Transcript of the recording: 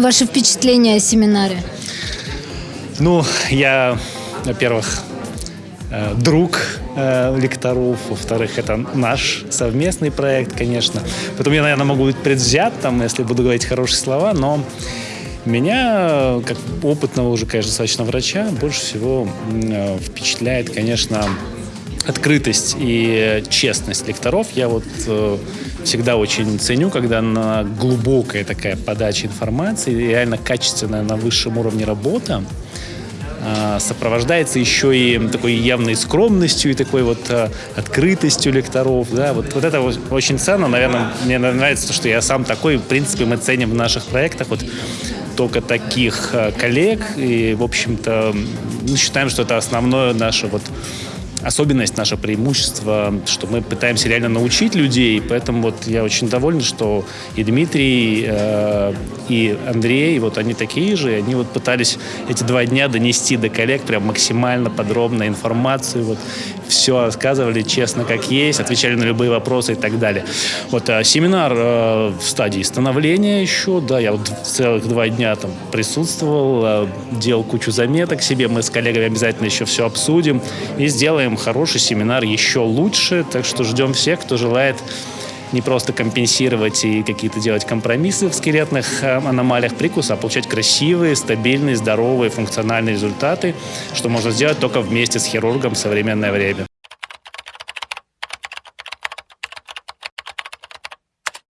Ваши впечатления о семинаре? Ну, я, во-первых, э, друг э, лекторов, во-вторых, это наш совместный проект, конечно. Поэтому я, наверное, могу быть предвзят, там, если буду говорить хорошие слова, но меня, как опытного уже, конечно, достаточно врача, больше всего э, впечатляет, конечно, открытость и честность лекторов. Я вот э, всегда очень ценю, когда на глубокая такая подача информации, реально качественная на высшем уровне работа, э, сопровождается еще и такой явной скромностью и такой вот э, открытостью лекторов. Да? Вот, вот это очень ценно. Наверное, мне нравится то, что я сам такой. В принципе, мы ценим в наших проектах вот только таких э, коллег. И, в общем-то, мы считаем, что это основное наше вот особенность, наше преимущество, что мы пытаемся реально научить людей, поэтому вот я очень доволен, что и Дмитрий, э, и Андрей, вот они такие же, они вот пытались эти два дня донести до коллег прям максимально подробно информацию, вот все рассказывали честно, как есть, отвечали на любые вопросы и так далее. Вот э, семинар э, в стадии становления еще, да, я вот целых два дня там присутствовал, э, делал кучу заметок себе, мы с коллегами обязательно еще все обсудим и сделаем хороший семинар еще лучше, так что ждем всех, кто желает не просто компенсировать и какие-то делать компромиссы в скелетных э, аномалиях прикуса, а получать красивые, стабильные, здоровые, функциональные результаты, что можно сделать только вместе с хирургом в современное время.